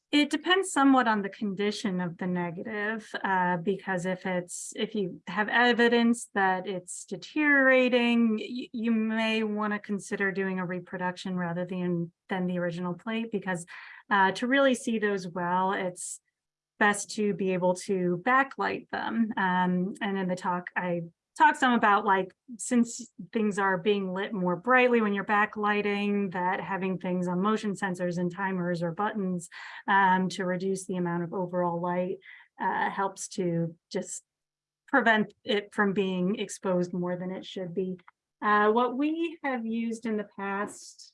[SPEAKER 2] It depends somewhat on the condition of the negative, uh, because if it's, if you have evidence that it's deteriorating, you, may want to consider doing a reproduction rather than, than the original plate, because uh, to really see those well, it's best to be able to backlight them. Um, and in the talk, I talk some about like, since things are being lit more brightly when you're backlighting, that having things on motion sensors and timers or buttons um, to reduce the amount of overall light uh, helps to just prevent it from being exposed more than it should be. Uh, what we have used in the past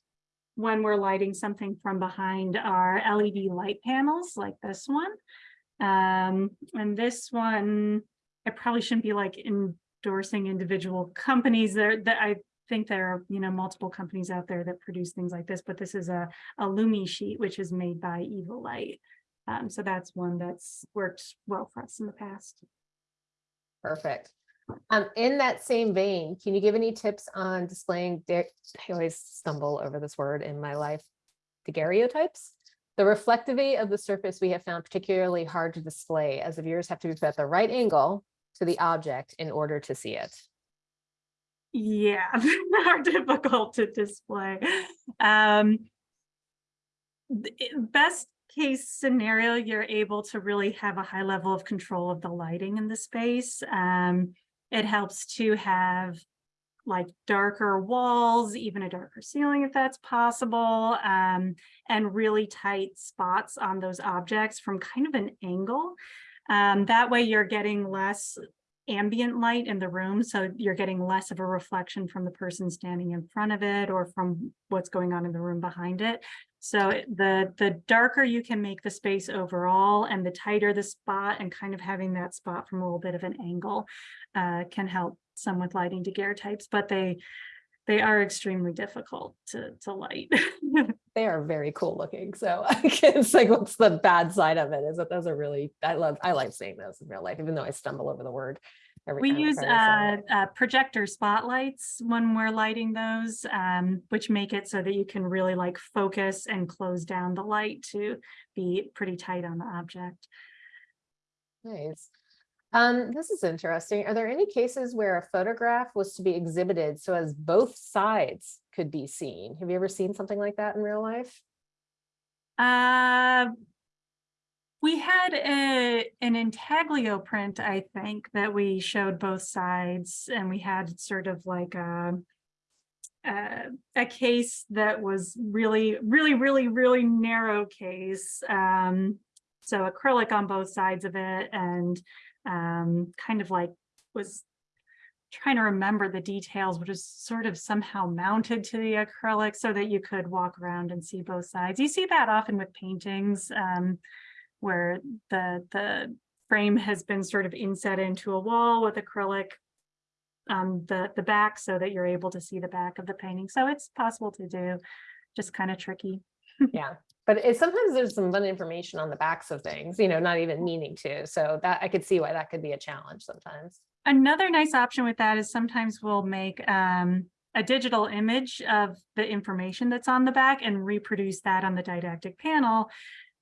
[SPEAKER 2] when we're lighting something from behind are LED light panels like this one. Um, and this one, I probably shouldn't be like endorsing individual companies there that I think there are, you know, multiple companies out there that produce things like this, but this is a, a Lumi sheet, which is made by Evil Light. Um, so that's one that's worked well for us in the past.
[SPEAKER 1] Perfect. Um, in that same vein, can you give any tips on displaying, I always stumble over this word in my life, daguerreotypes? The reflectivity of the surface we have found particularly hard to display as the viewers have to be at the right angle to the object in order to see it.
[SPEAKER 2] Yeah, *laughs* are difficult to display. Um, best case scenario, you're able to really have a high level of control of the lighting in the space. Um, it helps to have like darker walls, even a darker ceiling if that's possible, um, and really tight spots on those objects from kind of an angle. Um, that way you're getting less ambient light in the room, so you're getting less of a reflection from the person standing in front of it or from what's going on in the room behind it. So the the darker you can make the space overall and the tighter the spot and kind of having that spot from a little bit of an angle uh, can help some with lighting daguerreotypes, but they they are extremely difficult to to light. *laughs*
[SPEAKER 1] They are very cool looking. So *laughs* it's like, what's the bad side of it is that those are really, I love, I like seeing those in real life, even though I stumble over the word. every
[SPEAKER 2] We use
[SPEAKER 1] try to say
[SPEAKER 2] uh, uh, projector spotlights when we're lighting those, um, which make it so that you can really like focus and close down the light to be pretty tight on the object.
[SPEAKER 1] Nice. Um, this is interesting. Are there any cases where a photograph was to be exhibited so as both sides could be seen? Have you ever seen something like that in real life?
[SPEAKER 2] Uh, we had a, an intaglio print, I think, that we showed both sides and we had sort of like a uh, a case that was really, really, really, really narrow case. Um, so acrylic on both sides of it and um, kind of like was trying to remember the details, which is sort of somehow mounted to the acrylic so that you could walk around and see both sides. You see that often with paintings um, where the the frame has been sort of inset into a wall with acrylic on the the back so that you're able to see the back of the painting. So it's possible to do, just kind of tricky. *laughs*
[SPEAKER 1] Yeah, But it's sometimes there's some fun information on the backs of things, you know, not even meaning to. So that I could see why that could be a challenge sometimes.
[SPEAKER 2] Another nice option with that is sometimes we'll make um a digital image of the information that's on the back and reproduce that on the didactic panel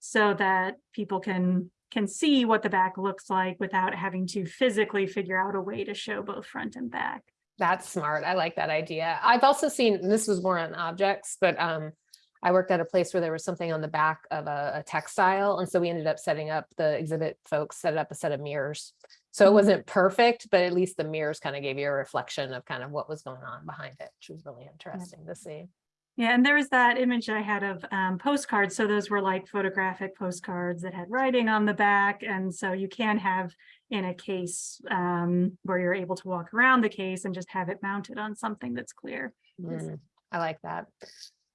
[SPEAKER 2] so that people can can see what the back looks like without having to physically figure out a way to show both front and back.
[SPEAKER 1] That's smart. I like that idea. I've also seen, this was more on objects, but um, I worked at a place where there was something on the back of a, a textile. And so we ended up setting up the exhibit folks set up a set of mirrors. So it wasn't perfect, but at least the mirrors kind of gave you a reflection of kind of what was going on behind it, which was really interesting to see.
[SPEAKER 2] Yeah, and there was that image I had of um, postcards. So those were like photographic postcards that had writing on the back. And so you can have in a case um, where you're able to walk around the case and just have it mounted on something that's clear.
[SPEAKER 1] Mm, I like that.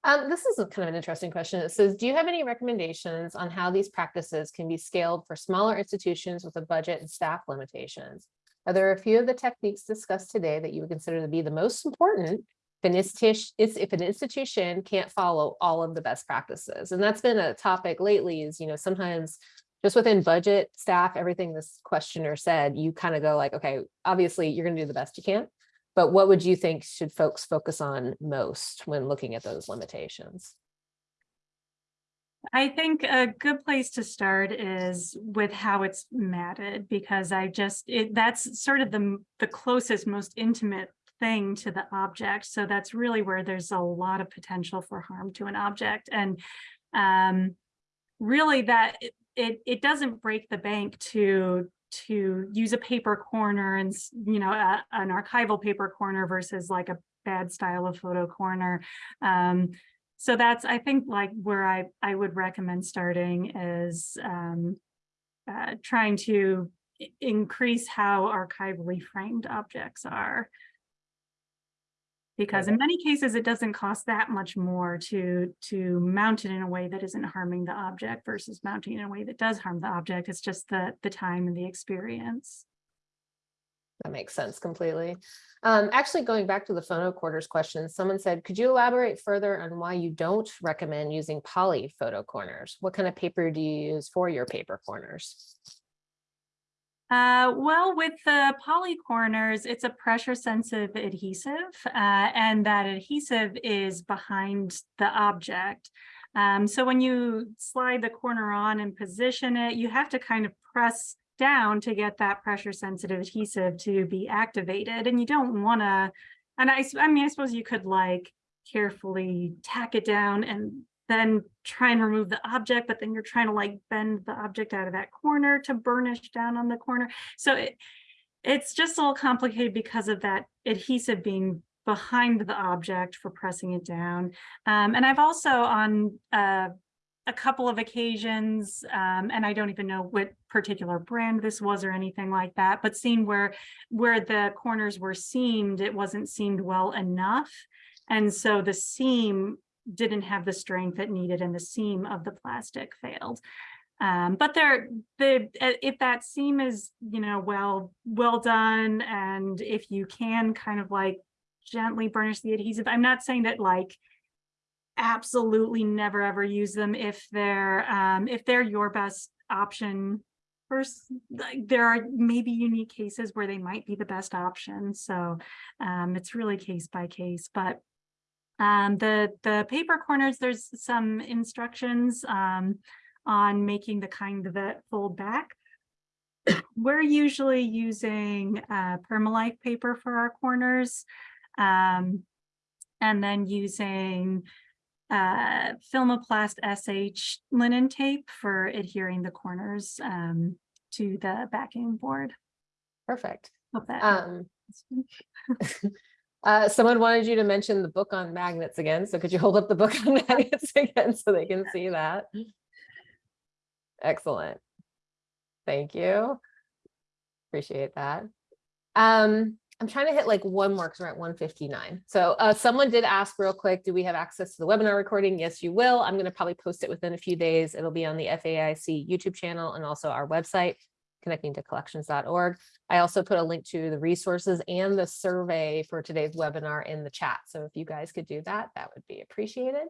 [SPEAKER 1] Um, this is kind of an interesting question. It says, do you have any recommendations on how these practices can be scaled for smaller institutions with a budget and staff limitations? Are there a few of the techniques discussed today that you would consider to be the most important if an if an institution can't follow all of the best practices? And that's been a topic lately is, you know, sometimes just within budget, staff, everything this questioner said, you kind of go like, okay, obviously you're going to do the best you can. But what would you think should folks focus on most when looking at those limitations?
[SPEAKER 2] I think a good place to start is with how it's matted because I just it that's sort of the the closest most intimate thing to the object so that's really where there's a lot of potential for harm to an object and um really that it it, it doesn't break the bank to to use a paper corner and you know a, an archival paper corner versus like a bad style of photo corner um so that's, I think, like where I, I would recommend starting is um, uh, trying to increase how archivally framed objects are. Because in many cases, it doesn't cost that much more to, to mount it in a way that isn't harming the object versus mounting in a way that does harm the object. It's just the, the time and the experience.
[SPEAKER 1] That makes sense completely. Um, actually, going back to the photo quarters question, someone said, could you elaborate further on why you don't recommend using poly photo corners? What kind of paper do you use for your paper corners?
[SPEAKER 2] Uh, well, with the poly corners, it's a pressure sensitive adhesive, uh, and that adhesive is behind the object. Um, so when you slide the corner on and position it, you have to kind of press down to get that pressure sensitive adhesive to be activated. And you don't want to, and I, I mean, I suppose you could like carefully tack it down and then try and remove the object, but then you're trying to like bend the object out of that corner to burnish down on the corner. So it, it's just a little complicated because of that adhesive being behind the object for pressing it down. Um, and I've also on uh, a couple of occasions, um, and I don't even know what particular brand this was or anything like that, but seen where where the corners were seamed, it wasn't seamed well enough. And so the seam didn't have the strength it needed and the seam of the plastic failed. Um, but there, the, uh, if that seam is, you know, well, well done, and if you can kind of like gently burnish the adhesive, I'm not saying that like absolutely never ever use them if they're, um, if they're your best option. First, like there are maybe unique cases where they might be the best option, so um, it's really case by case, but um, the, the paper corners, there's some instructions, um, on making the kind that fold back. We're usually using, uh, Permalife paper for our corners. Um, and then using, uh, Filmoplast SH linen tape for adhering the corners, um, to the backing board.
[SPEAKER 1] Perfect.
[SPEAKER 2] Hope that
[SPEAKER 1] Um. *laughs* uh, someone wanted you to mention the book on magnets again. So could you hold up the book *laughs* on magnets again so they can see that? Excellent. Thank you. Appreciate that. Um, I'm trying to hit like one more because we're at 159. So uh, someone did ask real quick, do we have access to the webinar recording? Yes, you will. I'm going to probably post it within a few days. It'll be on the FAIC YouTube channel and also our website, connecting to collections.org. I also put a link to the resources and the survey for today's webinar in the chat. So if you guys could do that, that would be appreciated.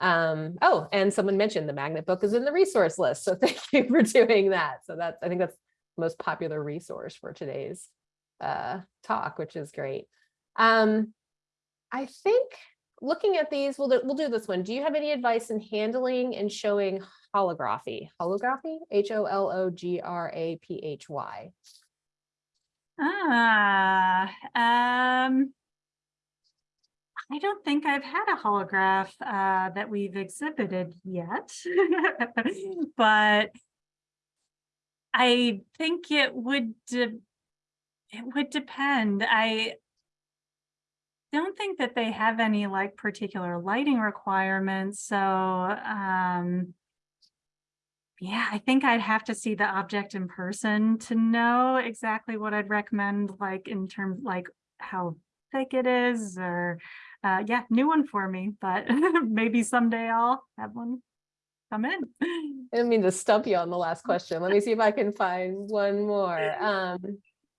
[SPEAKER 1] Um, oh, and someone mentioned the magnet book is in the resource list. So *laughs* thank you for doing that. So that's, I think that's the most popular resource for today's uh, talk, which is great. Um, I think looking at these, we'll do, we'll do this one. Do you have any advice in handling and showing holography? Holography, H O L O G R A P H Y.
[SPEAKER 2] Ah, um. I don't think I've had a holograph uh that we've exhibited yet. *laughs* But. I think it would it would depend. I. Don't think that they have any like particular lighting requirements, so um. Yeah, I think I'd have to see the object in person to know exactly what I'd recommend, like in terms like how thick it is or, uh, yeah, new one for me, but *laughs* maybe someday I'll have one come in.
[SPEAKER 1] I didn't mean to stump you on the last question. Let me see if I can find one *laughs* more. Um,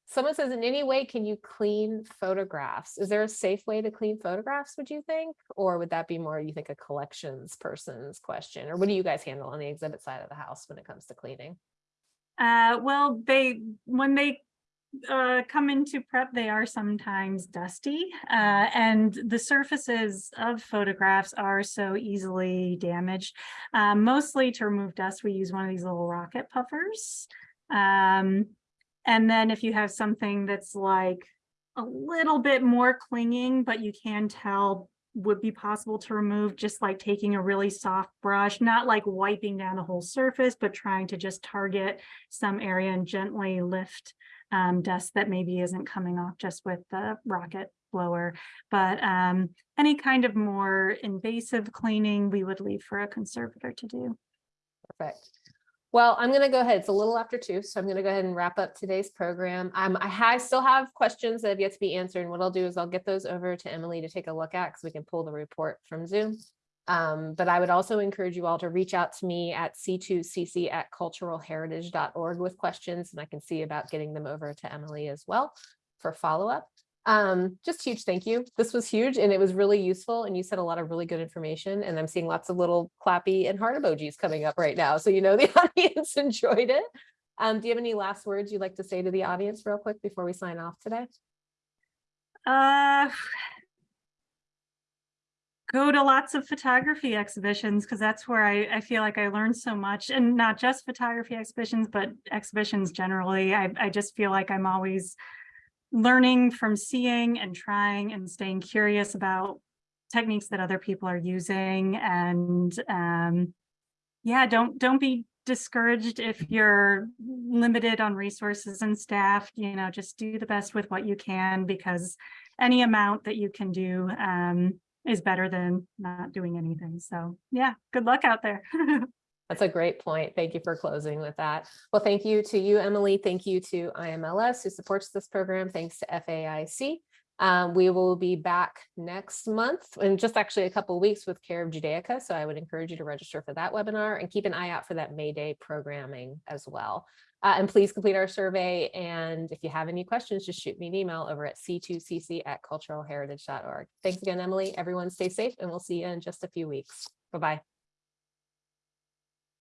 [SPEAKER 1] someone says, in any way, can you clean photographs? Is there a safe way to clean photographs, would you think? Or would that be more, you think, a collections person's question? Or what do you guys handle on the exhibit side of the house when it comes to cleaning?
[SPEAKER 2] Uh, well, they, when they uh, come into prep, they are sometimes dusty. Uh, and the surfaces of photographs are so easily damaged. Uh, mostly to remove dust, we use one of these little rocket puffers. Um, and then if you have something that's like a little bit more clinging, but you can tell would be possible to remove, just like taking a really soft brush, not like wiping down the whole surface, but trying to just target some area and gently lift um, dust that maybe isn't coming off just with the rocket blower. But um, any kind of more invasive cleaning, we would leave for a conservator to do.
[SPEAKER 1] Perfect. Well, I'm going to go ahead. It's a little after two, so I'm going to go ahead and wrap up today's program. Um, I still have questions that have yet to be answered. And what I'll do is I'll get those over to Emily to take a look at because we can pull the report from Zoom. Um, but I would also encourage you all to reach out to me at c2cc at culturalheritage.org with questions, and I can see about getting them over to Emily as well for follow-up. Um, just huge thank you. This was huge and it was really useful and you said a lot of really good information and I'm seeing lots of little clappy and heart emojis coming up right now. So you know the *laughs* audience enjoyed it. Um, do you have any last words you'd like to say to the audience real quick before we sign off today?
[SPEAKER 2] Uh, go to lots of photography exhibitions because that's where I, I feel like I learned so much and not just photography exhibitions, but exhibitions generally. I, I just feel like I'm always learning from seeing and trying and staying curious about techniques that other people are using and um, yeah don't don't be discouraged if you're limited on resources and staff you know just do the best with what you can because any amount that you can do um, is better than not doing anything. So yeah good luck out there *laughs*
[SPEAKER 1] That's a great point. Thank you for closing with that. Well, thank you to you, Emily. Thank you to IMLS who supports this program. Thanks to FAIC. Um, we will be back next month in just actually a couple weeks with Care of Judaica. So I would encourage you to register for that webinar and keep an eye out for that May Day programming as well. Uh, and please complete our survey. And if you have any questions, just shoot me an email over at c2cc at culturalheritage.org. Thanks again, Emily. Everyone stay safe and we'll see you in just a few weeks. Bye-bye.